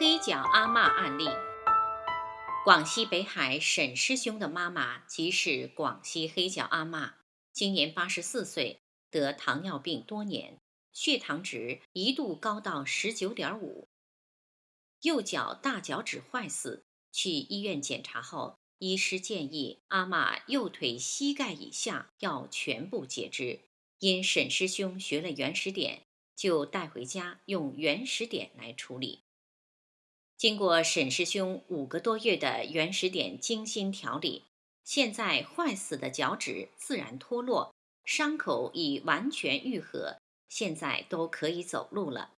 黑脚阿嬷案例：广西北海沈师兄的妈妈即是广西黑脚阿嬷，今年八十四岁，得糖尿病多年，血糖值一度高到十九点五，右脚大脚趾坏死，去医院检查后，医师建议阿嬷右腿膝盖以下要全部截肢。因沈师兄学了原始点，就带回家用原始点来处理。经过沈师兄五个多月的原始点精心调理，现在坏死的脚趾自然脱落，伤口已完全愈合，现在都可以走路了。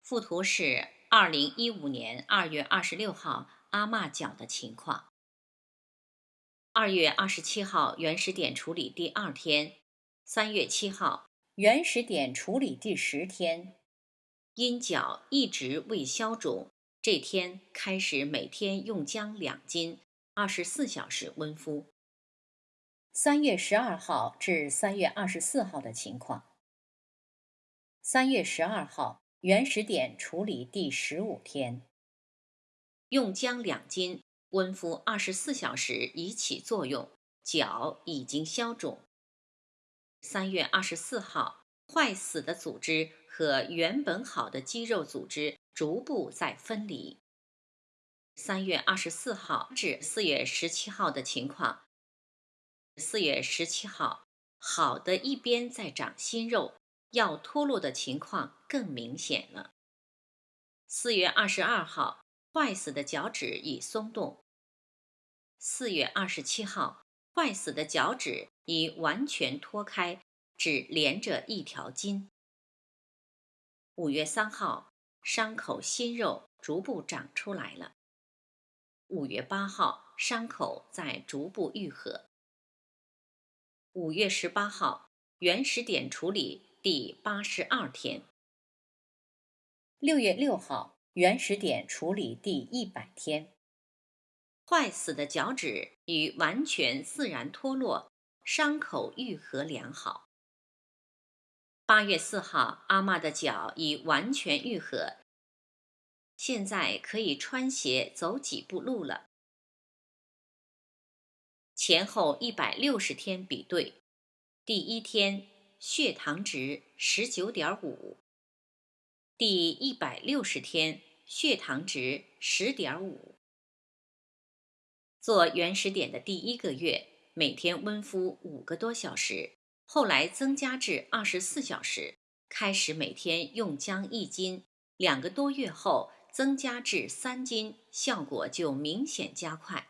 附图是二零一五年二月二十六号阿嬷脚的情况。二月二十七号原始点处理第二天。三月七号，原始点处理第十天，因脚一直未消肿，这天开始每天用姜两斤，二十四小时温敷。三月十二号至三月二十四号的情况。三月十二号，原始点处理第十五天，用姜两斤，温敷二十四小时已起作用，脚已经消肿。三月二十四号，坏死的组织和原本好的肌肉组织逐步在分离。三月二十四号至四月十七号的情况。四月十七号，好的一边在长新肉，要脱落的情况更明显了。四月二十二号，坏死的脚趾已松动。四月二十七号。坏死的脚趾已完全脱开，只连着一条筋。五月三号，伤口新肉逐步长出来了。五月八号，伤口在逐步愈合。五月十八号，原始点处理第八十二天。六月六号，原始点处理第一百天。坏死的脚趾已完全自然脱落，伤口愈合良好。八月四号，阿嬷的脚已完全愈合，现在可以穿鞋走几步路了。前后一百六十天比对，第一天血糖值十九点五，第一百六十天血糖值十点五。做原始点的第一个月，每天温敷五个多小时，后来增加至二十四小时，开始每天用姜一斤，两个多月后增加至三斤，效果就明显加快。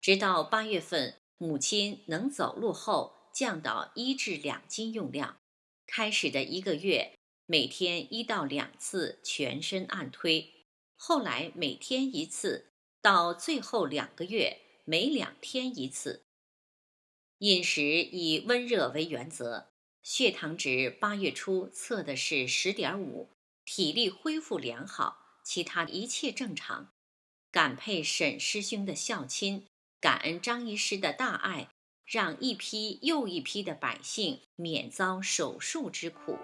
直到八月份，母亲能走路后，降到一至两斤用量。开始的一个月，每天一到两次全身按推，后来每天一次。到最后两个月，每两天一次。饮食以温热为原则。血糖值八月初测的是十点五，体力恢复良好，其他一切正常。感佩沈师兄的孝亲，感恩张医师的大爱，让一批又一批的百姓免遭手术之苦。